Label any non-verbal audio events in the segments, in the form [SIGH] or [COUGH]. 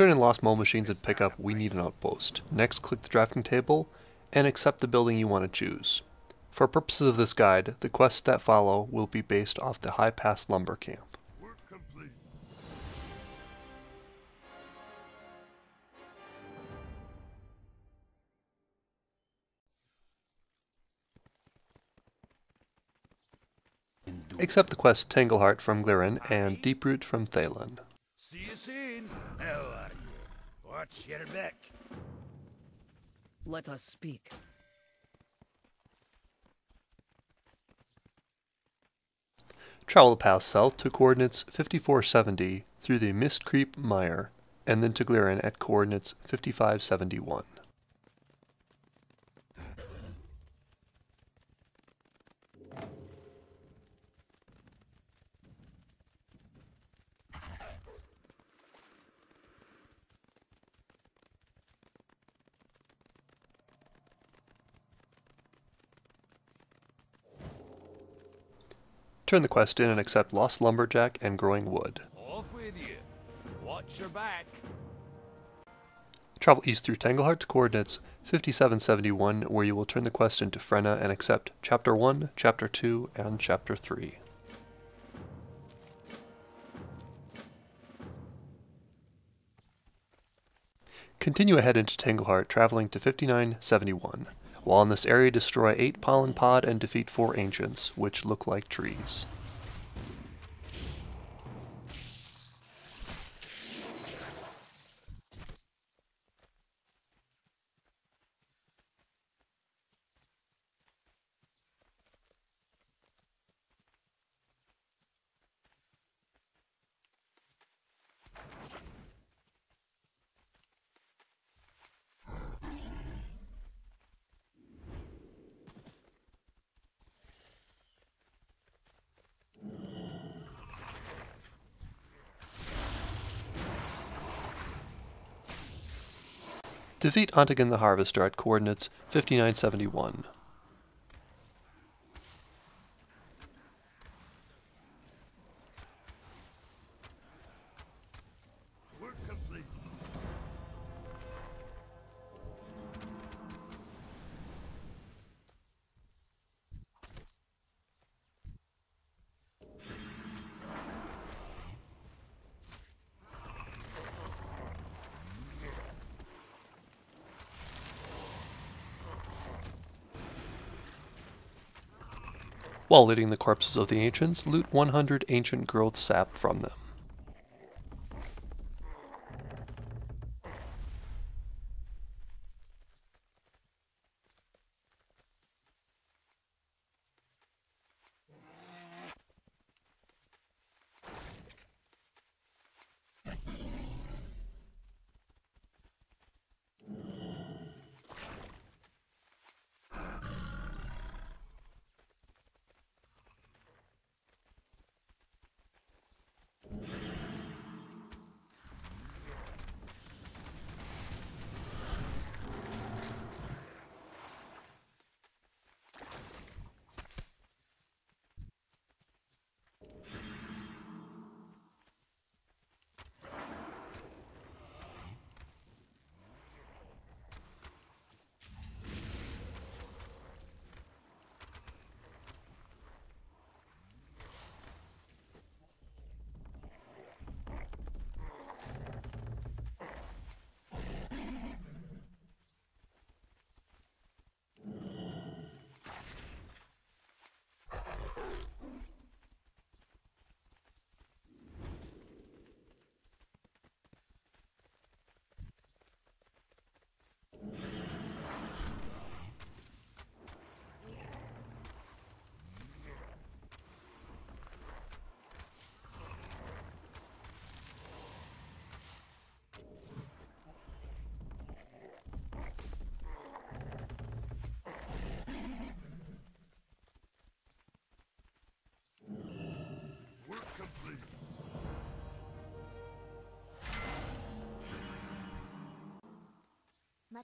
Turn in Lost Mole Machines and pick up We Need an Outpost. Next click the drafting table and accept the building you want to choose. For purposes of this guide, the quests that follow will be based off the High Pass Lumber Camp. Accept the quest Tangleheart from Glirin and Deeproot from Thaelin. See you soon. Are you? What's your back? Let us speak. Travel the path south to coordinates 5470 through the Mistcreep Mire, and then to Glirin at coordinates 5571. Turn the quest in and accept Lost Lumberjack and Growing Wood. Off with you. Watch your back. Travel east through Tangleheart to coordinates 5771 where you will turn the quest into Frenna and accept Chapter 1, Chapter 2, and Chapter 3. Continue ahead into Tangleheart, traveling to 5971. While in this area, destroy 8 Pollen Pod and defeat 4 Ancients, which look like trees. Defeat Ontigan the Harvester at coordinates 5971. While looting the corpses of the ancients, loot 100 ancient growth sap from them.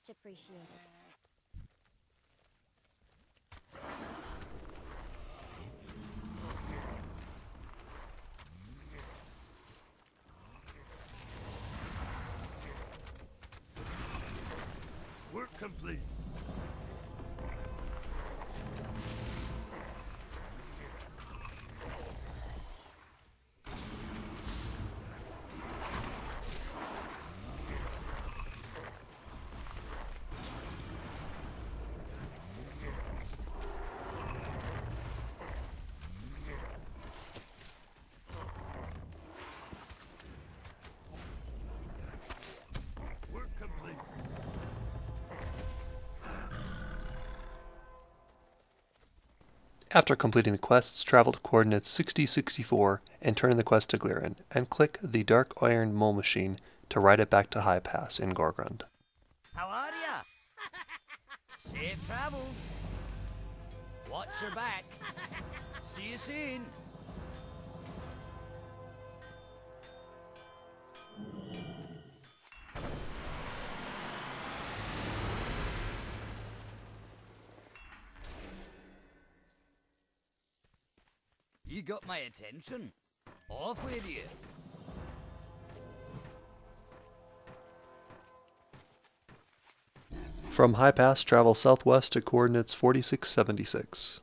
Much appreciated. After completing the quests, travel to coordinates 6064 and turn in the quest to Glirin, and click the Dark Iron Mole Machine to ride it back to High Pass in Gorgrond. How are ya? [LAUGHS] Safe travels. Watch your back. See you soon. Got my attention. Off with you. From High Pass, travel southwest to coordinates 4676.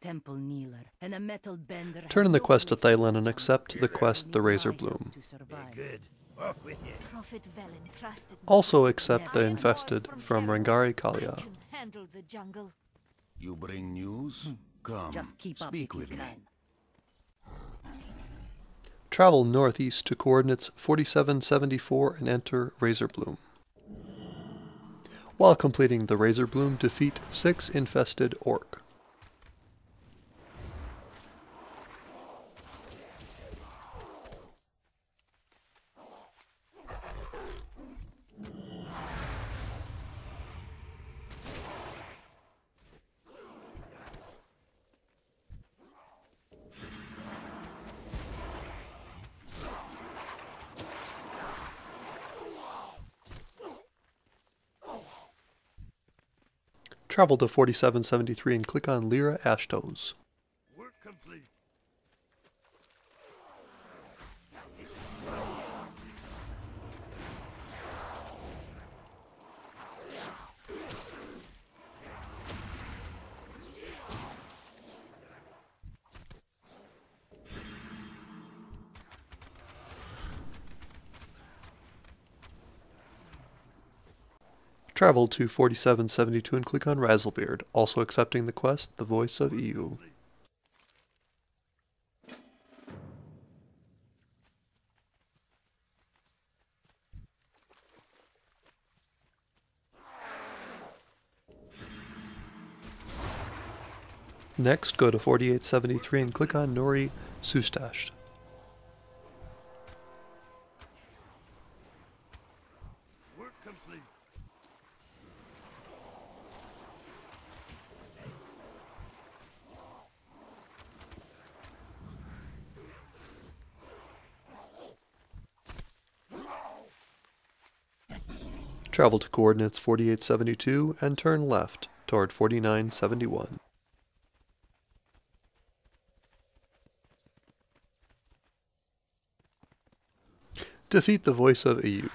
Turn in the quest to no way Thailand and accept the quest The Razor Bloom. to survive. Good. Off with you. Prophet Velen trusted. Also accept the Infested from Terra. Rangari Kaalya. handle the jungle. You bring news? Hmm. Come, Just keep up speak with me. can. Travel northeast to coordinates 4774 and enter Razor Bloom. While completing the Razor Bloom, defeat 6 infested orc. Travel to 4773 and click on Lyra Ashtos. Travel to 4772 and click on Razzlebeard, also accepting the quest The Voice of Iyu. Next, go to 4873 and click on Nori Sustash. Travel to coordinates 4872 and turn left toward 4971. Defeat the voice of Iyu.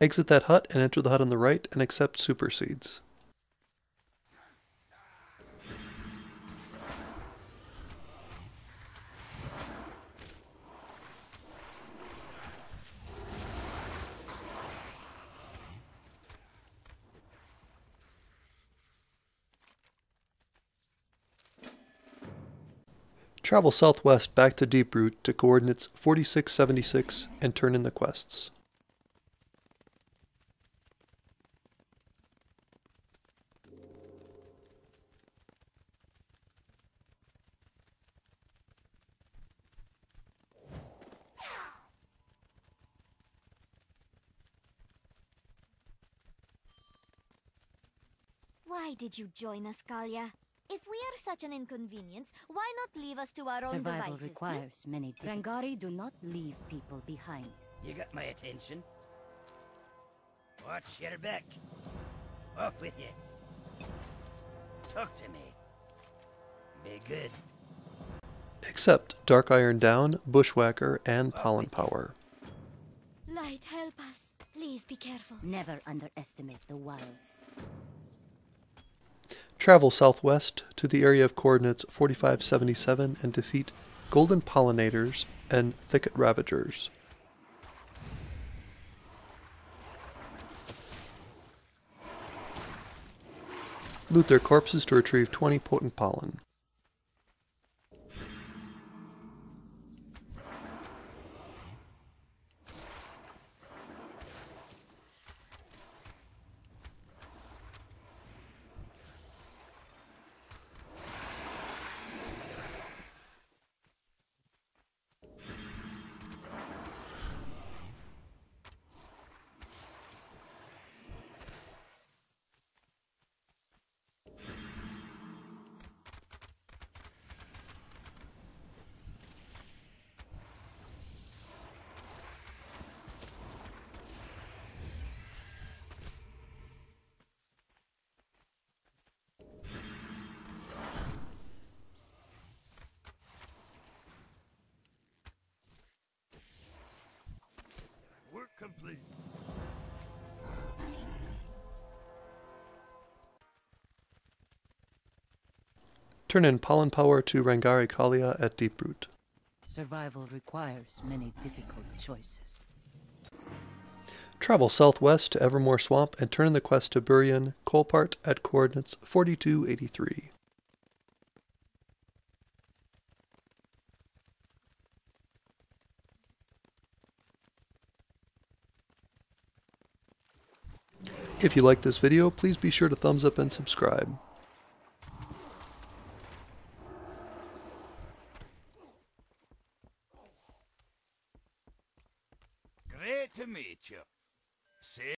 Exit that hut and enter the hut on the right and accept super seeds. Travel southwest back to Deeproot to coordinates 4676 and turn in the quests. Why did you join us, Kaalya? If we are such an inconvenience, why not leave us to our own Survival devices? hmm? requires many Drangari do not leave people behind. You got my attention? Watch your back. Off with you. Talk to me. Be good. Accept Dark Iron Down, Bushwhacker, and Pollen Power. Light, help us. Please be careful. Never underestimate the wilds. Travel southwest to the area of coordinates 4577 and defeat Golden Pollinators and Thicket Ravagers. Loot their corpses to retrieve 20 potent pollen. Complete. Turn in Pollen Power to Rangari Kaalya at Deeproot. Survival requires many difficult choices. Travel southwest to Evermore Swamp and turn in the quest to Burian Colpart at coordinates 4283. If you like this video, please be sure to thumbs up and subscribe.